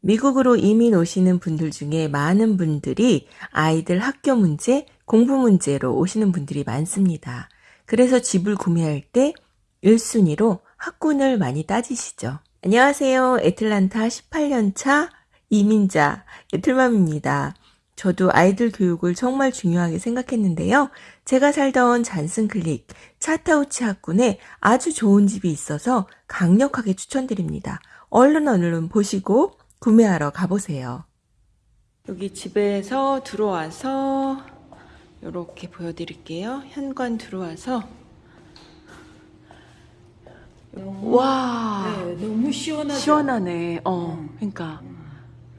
미국으로 이민 오시는 분들 중에 많은 분들이 아이들 학교 문제, 공부 문제로 오시는 분들이 많습니다. 그래서 집을 구매할 때 1순위로 학군을 많이 따지시죠. 안녕하세요. 애틀란타 18년차 이민자 애틀맘입니다. 저도 아이들 교육을 정말 중요하게 생각했는데요. 제가 살던 잔슨클릭 차타우치 학군에 아주 좋은 집이 있어서 강력하게 추천드립니다. 얼른 얼른 보시고 구매하러 가보세요. 여기 집에서 들어와서 이렇게 보여드릴게요. 현관 들어와서 와 네, 너무 시원하죠. 시원하네. 어, 그러니까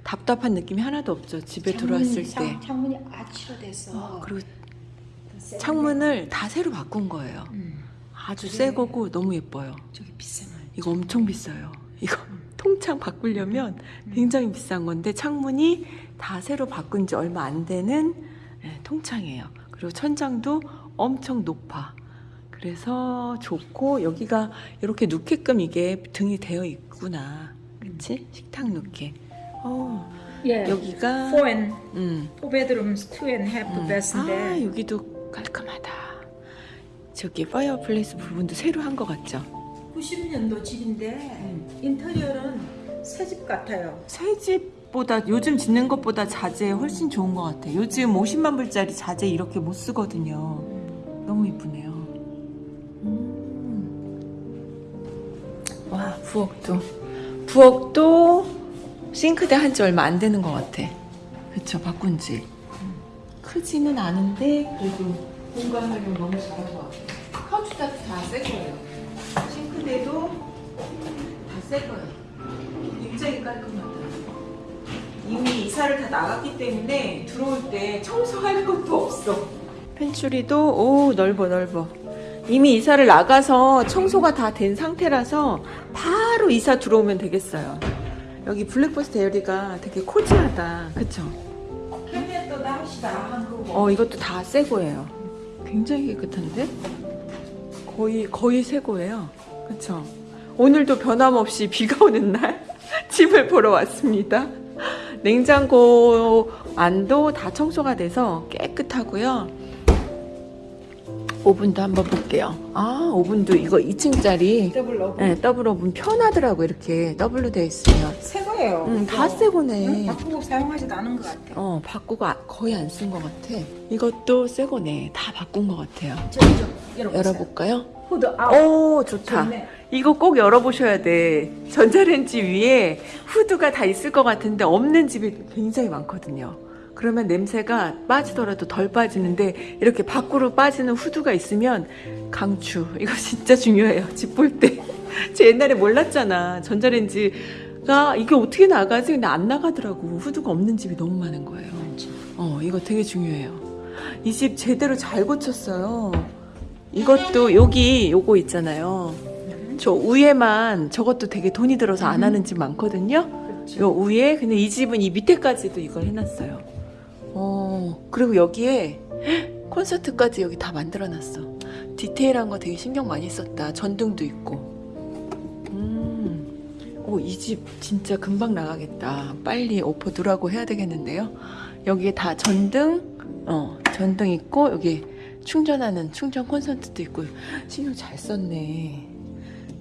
답답한 느낌이 하나도 없죠. 집에 들어왔을 창문이, 때. 창- 창문이 아치로 돼서 어, 그리고 창문을 다 새로 바꾼 거예요. 음, 아주 그래. 새 거고 너무 예뻐요. 저기 비싼 거. 이거 엄청 비싸요. 이거 통창 바꾸려면 음. 굉장히 비싼 건데 창문이 다 새로 바꾼 지 얼마 안 되는 예, 통창이에요. 그리고 천장도 엄청 높아. 그래서 좋고 여기가 이렇게 눕게끔 이게 등이 되어 있구나. 그치? 식탁 눕게. 어, 예. 여기가 four and 음. four bedrooms, two and a half 음. bed인데 아, 여기도 깔끔하다. 저기 fireplace 부분도 새로 한 것 같죠? 90년도 집인데 음. 인테리어는 새집 같아요. 새 집 보다 요즘 짓는 것보다 자재 훨씬 좋은 것 같아. 요즘 50만 불짜리 자재 이렇게 못 쓰거든요. 너무 이쁘네요. 음. 와 부엌도 부엌도 싱크대 한 지 얼마 안 되는 것 같아. 그쵸 바꾼 지. 크지는 않은데 그래도 공간 활용 너무 잘한 것 같아. 카우치도 다새 거예요. 싱크대도 다새 거예요. 굉장히 깔끔하다. 이미 이사를 다 나갔기 때문에 들어올 때 청소할 것도 없어. 펜츄리도 오 넓어 넓어. 이미 이사를 나가서 청소가 다 된 상태라서 바로 이사 들어오면 되겠어요. 여기 breakfast area가 되게 cozy하다. 그쵸? 캐비넷도 다시 다한 거고. 어 이것도 다 새 거예요. 굉장히 깨끗한데? 거의 거의 새 거예요. 그쵸? 오늘도 변함없이 비가 오는 날 집을 보러 왔습니다. 냉장고 안도 다 청소가 돼서 깨끗하고요. 오븐도 한번 볼게요. 아 오븐도 이거 2층짜리 더블 오븐. 네, 더블 오븐 편하더라고 이렇게 더블로 되어 있으면. 새 거예요. 음, 이거. 다새 거네. 응, 바꾸고 사용하지도 않은 것 같아요. 어, 바꾸고 아- 거의 안 쓴 것 같아. 이것도 새 거네. 다 바꾼 것 같아요. 좀 열어보세요. 열어볼까요? hood out. 오, 좋다. 좋네. 이거 꼭 열어보셔야 돼. 전자레인지 위에 후드가 다 있을 것 같은데 없는 집이 굉장히 많거든요. 그러면 냄새가 빠지더라도 덜 빠지는데 이렇게 밖으로 빠지는 후드가 있으면 강추. 이거 진짜 중요해요. 집 볼 때. 제 옛날에 몰랐잖아. 전자레인지가 이게 어떻게 나가지? 근데 안 나가더라고. 후드가 없는 집이 너무 많은 거예요. 어, 이거 되게 중요해요. 이 집 제대로 잘 고쳤어요. 이것도 여기 요거 있잖아요. 저 위에만 저것도 되게 돈이 들어서 안 하는 집 많거든요. 그렇죠. 요 위에 근데 이 집은 이 밑에까지도 이걸 해놨어요. 어 그리고 여기에 헉, 콘서트까지 여기 다 만들어놨어. 디테일한 거 되게 신경 많이 썼다. 전등도 있고. 음, 오이 집 진짜 금방 나가겠다. 빨리 오퍼 두라고 해야 되겠는데요. 여기에 다 전등, 어 전등 있고 여기 충전하는 충전 콘센트도 있고 신경 잘 썼네.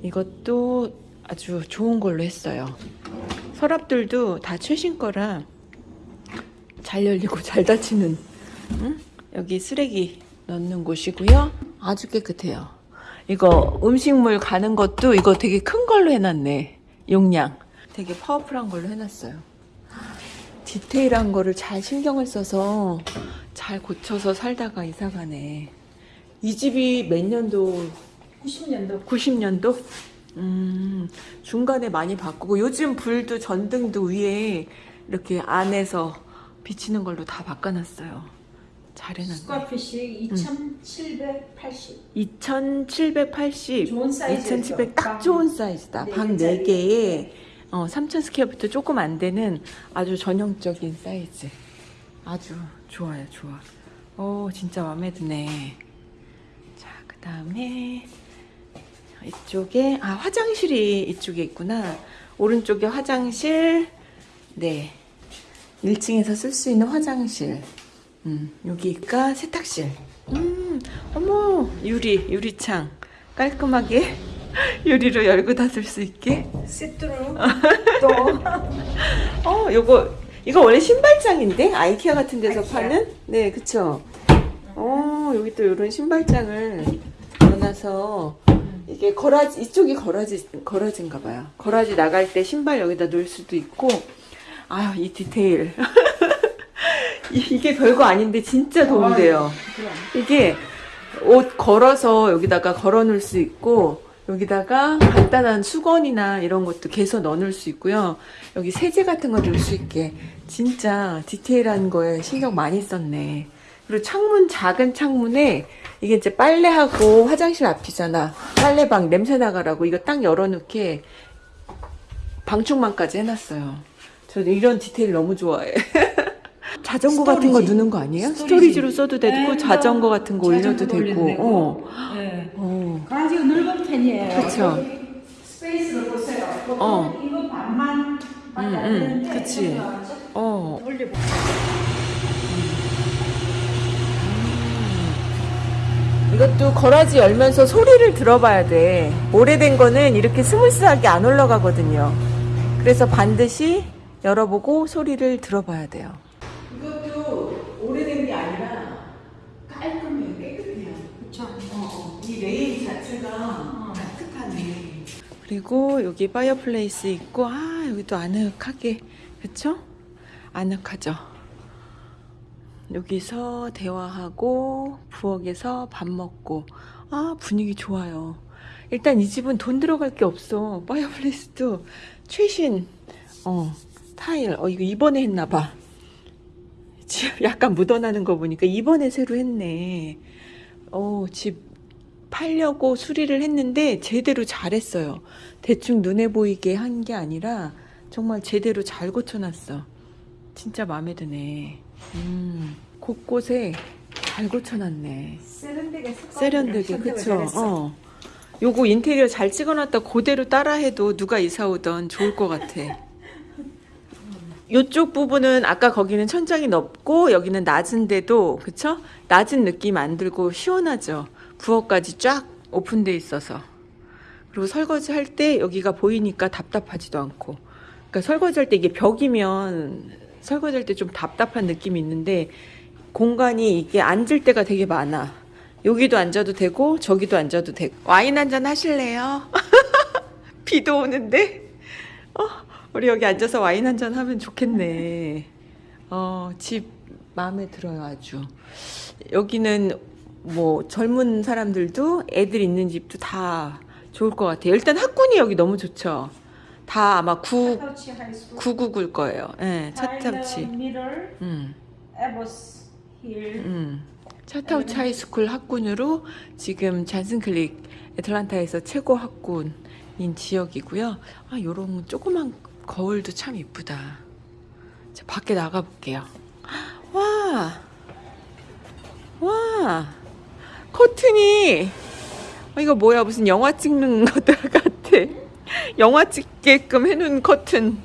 이것도 아주 좋은 걸로 했어요. 서랍들도 다 최신 거라 잘 열리고 잘 닫히는 응? 여기 쓰레기 넣는 곳이고요. 아주 깨끗해요. 이거 음식물 가는 것도 이거 되게 큰 걸로 해놨네. 용량. 되게 파워풀한 걸로 해놨어요. 디테일한 거를 잘 신경을 써서 잘 고쳐서 살다가 이사 가네. 이 집이 몇 년도 90년도 90년도? 음, 중간에 많이 바꾸고 요즘 불도 전등도 위에 이렇게 안에서 비치는 걸로 다 바꿔놨어요. 잘 해놨네. 스쿼피시 2,780. 2780. 좋은 사이즈죠. 2700딱방 좋은 사이즈다. 네방 개짜리. 4개에 어, 3000 square foot 조금 안 되는 아주 전형적인 사이즈. 아주 좋아요, 좋아. 오, 진짜 마음에 드네. 자, 그 다음에 이쪽에 아 화장실이 이쪽에 있구나. 오른쪽에 화장실, 네. 1층에서 쓸 수 있는 화장실. 음, 여기가 세탁실. 음, 어머, 유리, 유리창. 깔끔하게 유리로 열고 닫을 수 있게. 시트루 또 어, 요거, 이거 원래 신발장인데? 아이케아 같은 데서 아이케아. 파는? 네, 그쵸. 어, 여기 또 이런 신발장을 넣어놔서 이게 거라지, 이쪽이 거라지, 거라지인가 봐요. 거라지 나갈 때 신발 여기다 놓을 수도 있고, 아유, 이 디테일. 이- 이게 별거 아닌데 진짜 도움 돼요. 그럼 이게 옷 걸어서 여기다가 걸어 놓을 수 있고 여기다가 간단한 수건이나 이런 것도 개서 넣어 놓을 수 있고요. 여기 세제 같은 거 넣을 수 있게 진짜 디테일한 거에 신경 많이 썼네. 그리고 창문 작은 창문에 이게 이제 빨래하고 화장실 앞이잖아. 빨래방 냄새 나가라고 이거 딱 열어놓게 방충망까지 해놨어요. 저는 이런 디테일 너무 좋아해. 자전거 같은 거 storage. 넣는 거 아니에요? storage. storage로 써도 되고 네, 자전거 같은 거 올려도 자전거 되고. 올려도 어. 네. 어. 강아지가 넓은 편이에요. 그쵸. 여기 space를 보세요. 어. 이거 반만 음, 음, 그치. 어. 올려볼게요. 이것도 garage 열면서 소리를 들어봐야 돼. 오래된 거는 이렇게 smooth하게 안 올라가거든요. 그래서 반드시 열어보고 소리를 들어봐야 돼요. 이것도 오래된 게 아니라 깔끔해요. 깨끗해요. 그쵸. 이 레인 자체가 따뜻하네. 그리고 여기 fireplace 있고 아 여기도 아늑하게 그쵸? 아늑하죠. 여기서 대화하고 부엌에서 밥 먹고 아 분위기 좋아요. 일단 이 집은 돈 들어갈 게 없어. fireplace도 최신 어 타일 어 이거 이번에 했나 봐. 지금 약간 묻어나는 거 보니까 이번에 새로 했네. 어, 집 팔려고 수리를 했는데 제대로 잘했어요. 대충 눈에 보이게 한 게 아니라 정말 제대로 잘 고쳐놨어. 진짜 마음에 드네. 음, 곳곳에 잘 고쳐놨네. 세련되게 세련되게 그쵸? 어. 요거 인테리어 잘 찍어놨다 그대로 따라해도 누가 이사 오던 좋을 것 같아. 요쪽 부분은 아까 거기는 천장이 넓고 여기는 낮은데도 그쵸? 낮은 느낌 안 들고 시원하죠. 부엌까지 쫙 오픈돼 있어서. 그리고 설거지 할 때 여기가 보이니까 답답하지도 않고. 그러니까 설거지 할 때 이게 벽이면 설거지 할 때 좀 답답한 느낌이 있는데 공간이 이게 앉을 때가 되게 많아. 여기도 앉아도 되고 저기도 앉아도 되고. 와인 한 잔 하실래요? 비도 오는데. 어, 우리 여기 앉아서 와인 한 잔 하면 좋겠네. 어, 집 마음에 들어요, 아주. 여기는 뭐 젊은 사람들도 애들 있는 집도 다 좋을 것 같아요. 일단 학군이 여기 너무 좋죠. 다 아마 9, 차타우치 하이스쿨. 999일 거예요. 예, 차타우치. 미럴 음. 음. 차타우치 하이스쿨 학군으로 지금 잔슨클릭 애틀란타에서 최고 학군인 지역이고요. 아, 요런 조그만 거울도 참 이쁘다. 자, 밖에 나가 볼게요. 와! 와! 커튼이 어, 이거 뭐야 무슨 영화 찍는 것 같아. 영화 찍게끔 해놓은 커튼.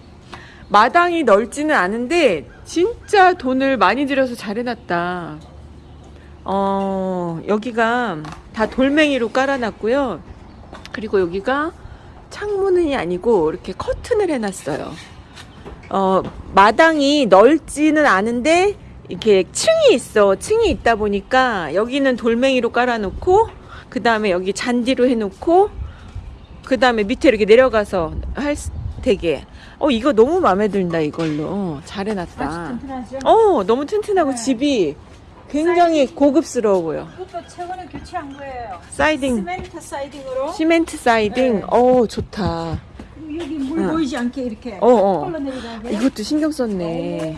마당이 넓지는 않은데 진짜 돈을 많이 들여서 잘 해놨다. 어, 여기가 다 돌멩이로 깔아놨고요. 그리고 여기가 창문이 아니고 이렇게 커튼을 해놨어요. 어, 마당이 넓지는 않은데 이렇게 층이 있어. 층이 있다 보니까 여기는 돌멩이로 깔아놓고 그 다음에 여기 잔디로 해놓고 그 다음에 밑에 이렇게 내려가서 할 수- 되게 어 이거 너무 마음에 든다 이걸로 잘 해놨다. 어 너무 튼튼하고 네. 집이 굉장히 고급스러워 보여. 이것도 최근에 교체한 거예요. 사이딩 시멘트 사이딩으로. 시멘트 사이딩 네. 어 좋다. 그리고 여기 물 응. 보이지 않게 이렇게 어, 어. 흘러내리게. 이것도 신경 썼네.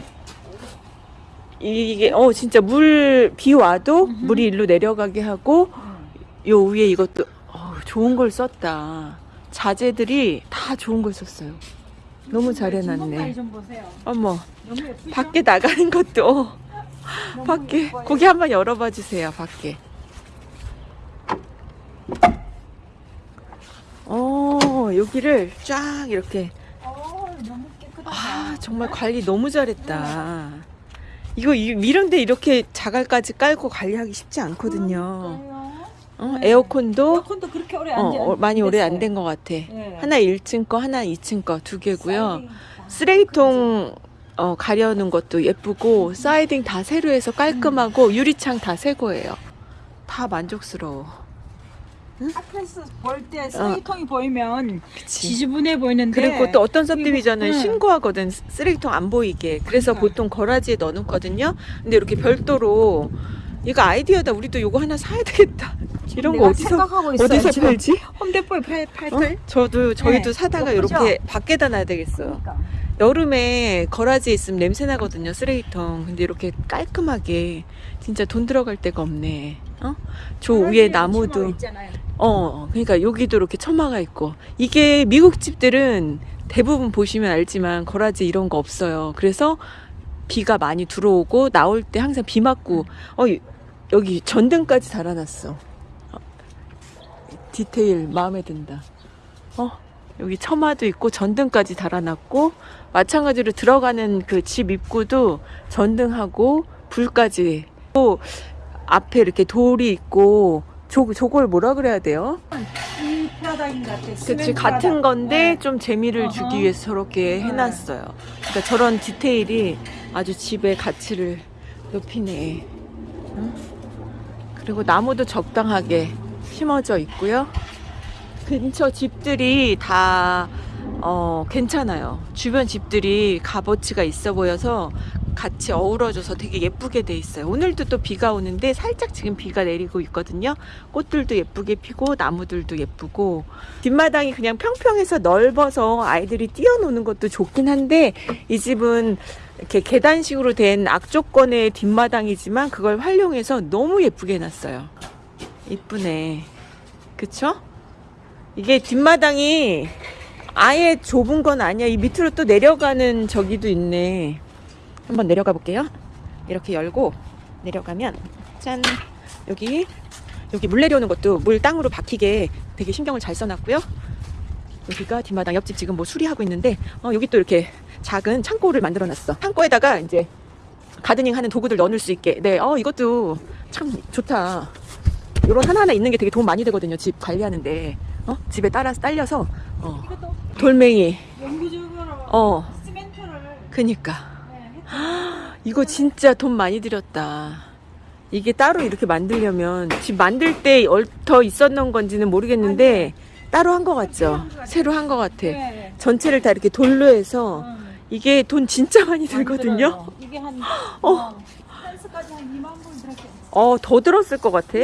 이게 어 진짜 물 비 와도 물이 일로 내려가게 하고 요 위에 이것도 어, 좋은 걸 썼다. 자재들이 다 좋은 걸 썼어요. 너무 잘 해놨네. 좀 보세요. 어머? 밖에 나가는 것도 어, 밖에. 고기 한번 열어봐 주세요. 밖에. 어 여기를 쫙 이렇게 어. 아 정말 관리 너무 잘했다. 이거 이- 이런데 이렇게 자갈까지 깔고 관리하기 쉽지 않거든요. 어, 네. 에어컨도 에어컨도 그렇게 오래 어, 안 돼- 어, 많이 오래 안. 된 것 같아. 네. 하나 1층 거, 하나 2층 거 두 개고요. 쓰레기통 어, 가려는 것도 예쁘고 사이딩 다 새로 해서 깔끔하고 유리창 다 새 거예요. 다 만족스러워. 앞에서 볼때 쓰레기통이 보이면 그치. 지저분해 보이는데 그리고 또 어떤 서브디비전은 네. 신고하거든 쓰레기통 안 보이게 그래서 그러니까. 보통 거라지에 넣어놓거든요 근데 이렇게 별도로 이거 아이디어다 우리도 이거 하나 사야 되겠다 이런 거 어디서. 어디서 팔지? 홈데포에 팔, 팔, 어? 팔. 저도 저희도 네, 사다가? 이렇게 밖에다 놔야 되겠어요 그러니까. 여름에 거라지에 있으면 냄새 나거든요 쓰레기통 근데 이렇게 깔끔하게 진짜 돈 들어갈 데가 없네 어? 저 위에 나무도 있잖아요. 어, 그러니까 여기도 이렇게 처마가 있고 이게 미국 집들은 대부분 보시면 알지만 거라지 이런 거 없어요. 그래서 비가 많이 들어오고 나올 때 항상 비 맞고 어 이- 여기 전등까지 달아놨어. 어, 디테일 마음에 든다. 어 여기 처마도 있고 전등까지 달아놨고 마찬가지로 들어가는 그 집 입구도 전등하고 불까지 또 앞에 이렇게 돌이 있고 저, 저걸 뭐라 그래야 돼요? 그치 같은. 건데 네. 좀 재미를 어허. 주기 위해서 저렇게 네. 해놨어요. 그러니까 저런 디테일이 아주 집의 가치를 높이네. 응? 그리고 나무도 적당하게 심어져 있고요. 근처 집들이 다 어, 괜찮아요. 주변 집들이 값어치가 있어 보여서 같이 어우러져서 되게 예쁘게 돼 있어요. 오늘도 또 비가 오는데 살짝 지금 비가 내리고 있거든요. 꽃들도 예쁘게 피고 나무들도 예쁘고 뒷마당이 그냥 평평해서 넓어서 아이들이 뛰어노는 것도 좋긴 한데 이 집은 이렇게 계단식으로 된 악조건의 뒷마당이지만 그걸 활용해서 너무 예쁘게 해놨어요. 이쁘네. 그쵸? 이게 뒷마당이 아예 좁은 건 아니야. 이 밑으로 또 내려가는 저기도 있네. 한번 내려가 볼게요. 이렇게 열고 내려가면 짠 여기 여기 물 내려오는 것도 물 땅으로 박히게 되게 신경을 잘 써놨고요. 여기가 뒷마당 옆집 지금 뭐 수리하고 있는데 어, 여기 또 이렇게 작은 창고를 만들어 놨어. 창고에다가 이제 가드닝 하는 도구들 넣을 수 있게. 네, 어 이것도 참 좋다. 이런 하나하나 있는 게 되게 도움 많이 되거든요. 집 관리하는데 어 집에 따라서 딸려서 어 돌멩이 어 그니까. 네, 이거 진짜 돈 많이 들였다. 이게 따로 이렇게 만들려면 집 만들 때 얽혀 있었던 건지는 모르겠는데 따로 한 것 같죠? 새로 한 것 같아. 네. 전체를 다 이렇게 돌로 해서 음, 이게 돈 진짜 많이 들거든요. 이게 한 어. 어. 펜스까지 한 2만 불 들었어요. 어, 더 들었을 것 같아.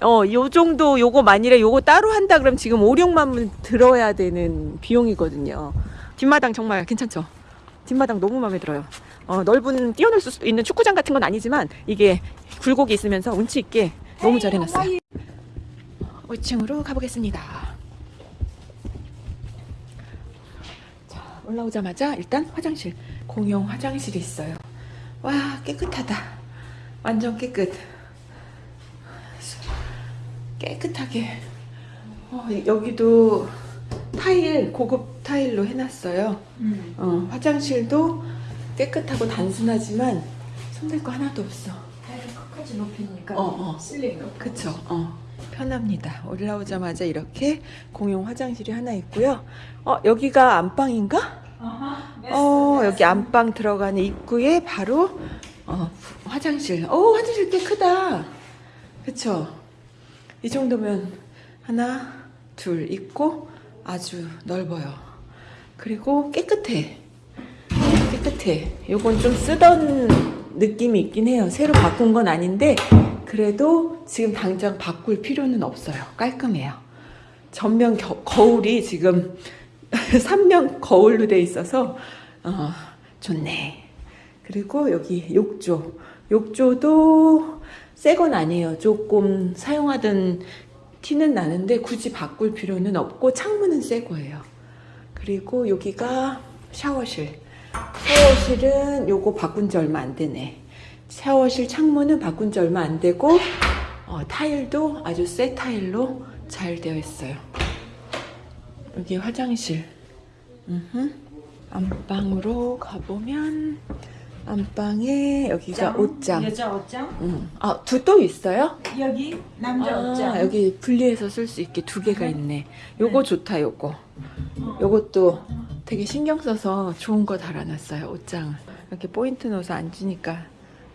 까지 한 5만 불 들었어요. 어, 요 정도 요거 만일에 요거 따로 한다 그러면 지금 5, 6만 원 들어야 되는 비용이거든요. 뒷마당 정말 괜찮죠? 뒷마당 너무 마음에 들어요. 어, 넓은 뛰어놀 수 있는 축구장 같은 건 아니지만 이게 굴곡이 있으면서 운치 있게 너무 잘 해놨어요. 5층으로 가보겠습니다. 자, 올라오자마자 일단 화장실, 공용 화장실이 있어요. 와, 깨끗하다. 완전 깨끗. 깨끗하게. 어, 여기도 타일, 고급 타일로 해놨어요. 음. 어, 화장실도 깨끗하고 단순하지만 손댈 거 하나도 없어. 배를 끝까지 높이니까 어, 어. 높고. 그쵸? 어. 편합니다. 올라오자마자 이렇게 공용 화장실이 하나 있고요. 어, 여기가 안방인가? 아하, 어, 여기. 안방 들어가는 입구에 바로 어, 화장실. 어, 화장실 꽤 크다. 그쵸? 이 정도면 하나, 둘 있고 아주 넓어요. 그리고 깨끗해. 깨끗해. 요건 좀 쓰던 느낌이 있긴 해요. 새로 바꾼 건 아닌데 그래도 지금 당장 바꿀 필요는 없어요. 깔끔해요. 전면 겨- 거울이 지금 3면 거울로 돼 있어서 어, 좋네. 그리고 여기 욕조. 욕조도 새 건 아니에요. 조금 사용하던 티는 나는데 굳이 바꿀 필요는 없고 창문은 새 거예요. 그리고 여기가 샤워실. 샤워실은 요거 바꾼 지 얼마 안 되네. 샤워실 창문은 바꾼 지 얼마 안 되고 어, 타일도 아주 새 타일로 잘 되어 있어요. 여기 화장실. 음흠. 안방으로 가보면 안방에 여기가 옷장. 여자 옷장. 음. 아, 두 또 있어요? 여기 남자 아, 옷장. 여기 분리해서 쓸 수 있게 두 개가 있네. 요거 좋다, 요거. 요것도 되게 신경 써서 좋은 거 달아놨어요, 옷장을. 이렇게 포인트 넣어서 앉으니까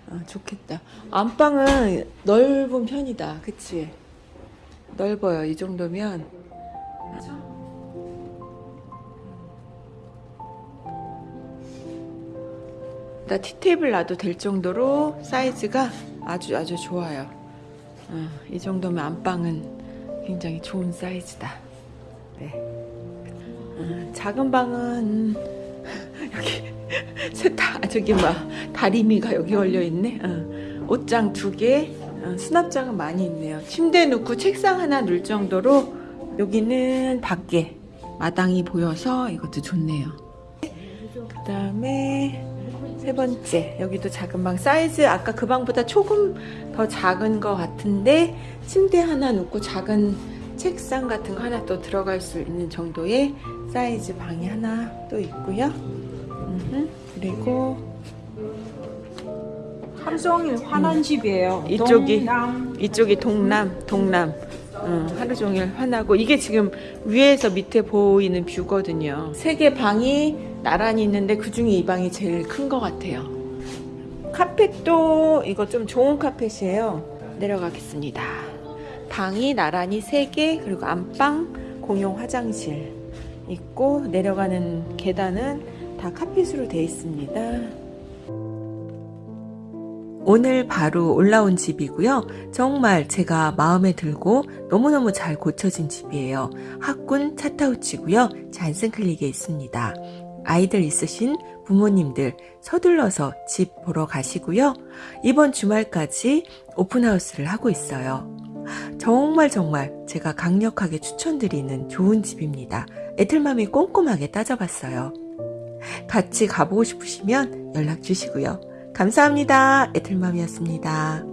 어, 좋겠다. 안방은 넓은 편이다, 그치? 넓어요, 이 정도면. 나 티테이블 놔도 될 정도로 사이즈가 아주 아주 좋아요. 어, 이 정도면 안방은 굉장히 좋은 사이즈다. 네. 어, 작은 방은 여기 세타 저기 뭐 다리미가 여기 걸려 있네. 어, 옷장 두 개, 어, 수납장은 많이 있네요. 침대 놓고 책상 하나 놓을 정도로 여기는 밖에 마당이 보여서 이것도 좋네요. 그 다음에 세 번째 여기도 작은 방 사이즈 아까 그 방보다 조금 더 작은 것 같은데 침대 하나 놓고 작은 책상 같은 거 하나 또 들어갈 수 있는 정도의 사이즈 방이 하나 또 있고요. 그리고 하루 종일 환한 집이에요. 음. 이쪽이- 동남. 이쪽이 동남, 동남. 음, 하루 종일 환하고 이게 지금 위에서 밑에 보이는 뷰거든요. 세 개 방이 나란히 있는데 그 중에 이 방이 제일 큰 것 같아요. 카펫도 이거 좀 좋은 카펫이에요. 내려가겠습니다. 방이 나란히 세개 그리고 안방 공용 화장실 있고 내려가는 계단은 다 카펫으로 되어 있습니다. 오늘 바로 올라온 집이고요. 정말 제가 마음에 들고 너무너무 잘 고쳐진 집이에요. 학군 차타우치고요. 잔슨클릭에 있습니다. 아이들 있으신 부모님들 서둘러서 집 보러 가시고요. 이번 주말까지 오픈하우스를 하고 있어요. 정말 정말 제가 강력하게 추천드리는 좋은 집입니다. 애틀맘이 꼼꼼하게 따져봤어요. 같이 가보고 싶으시면 연락 주시고요. 감사합니다. 애틀맘이었습니다.